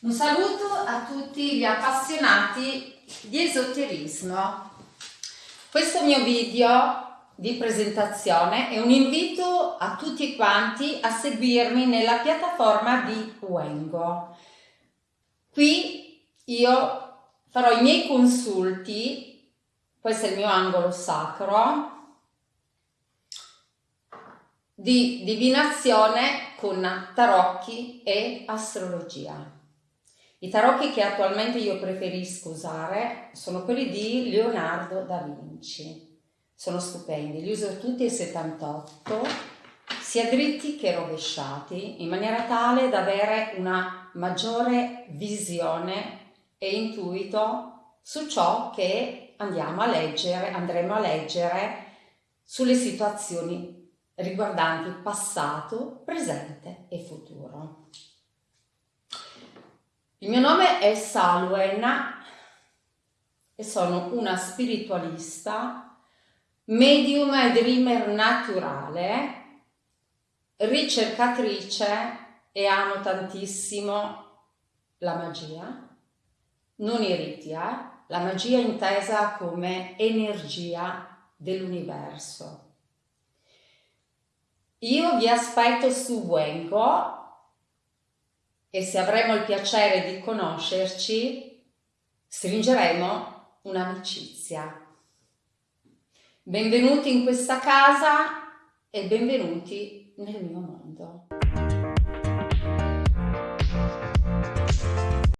Un saluto a tutti gli appassionati di esoterismo. Questo mio video di presentazione è un invito a tutti quanti a seguirmi nella piattaforma di Wengo. Qui io farò i miei consulti, questo è il mio angolo sacro, di divinazione con tarocchi e astrologia. I tarocchi che attualmente io preferisco usare sono quelli di Leonardo da Vinci. Sono stupendi, li uso tutti e 78, sia dritti che rovesciati, in maniera tale da avere una maggiore visione e intuito su ciò che andiamo a leggere, andremo a leggere sulle situazioni riguardanti passato, presente e futuro. Il mio nome è Salwen e sono una spiritualista, medium e dreamer naturale, ricercatrice e amo tantissimo la magia, non i riti, eh? la magia intesa come energia dell'universo. Io vi aspetto su Wengo e se avremo il piacere di conoscerci, stringeremo un'amicizia. Benvenuti in questa casa e benvenuti nel mio mondo.